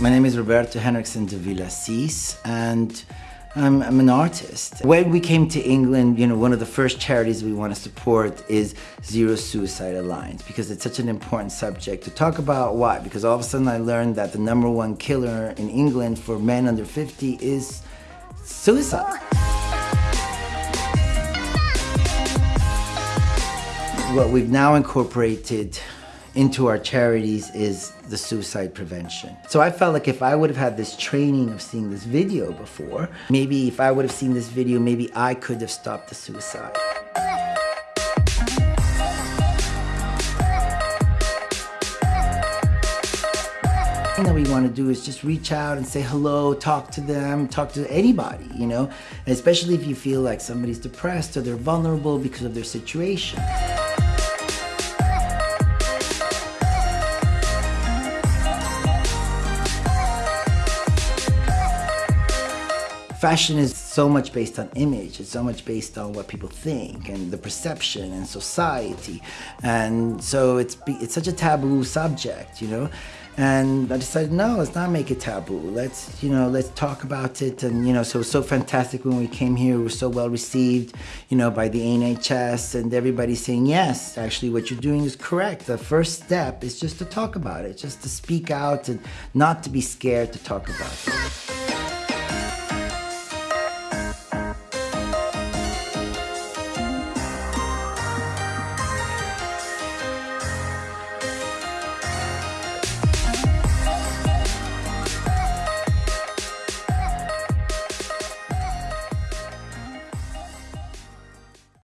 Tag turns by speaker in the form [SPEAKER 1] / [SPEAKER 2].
[SPEAKER 1] My name is Roberto Henriksen de Villasís and I'm, I'm, an artist. When we came to England, you know, one of the first charities we want to support is Zero Suicide Alliance because it's such an important subject to talk about. Why? Because all of a sudden I learned that the number one killer in England for men under 50 is suicide. What we've now incorporated into our charities is the suicide prevention. So I felt like if I would have had this training of seeing this video before, maybe if I would have seen this video, maybe I could have stopped the suicide. that we want to do is just reach out and say hello, talk to them, talk to anybody, you know, especially if you feel like somebody's depressed or they're vulnerable because of their situation. Fashion is so much based on image. It's so much based on what people think and the perception and society. And so it's, it's such a taboo subject, you know? And I decided, no, let's not make it taboo. Let's, you know, let's talk about it. And, you know, so it was so fantastic when we came here. We were so well received, you know, by the NHS and everybody saying, yes, actually what you're doing is correct. The first step is just to talk about it, just to speak out and not to be scared to talk about it.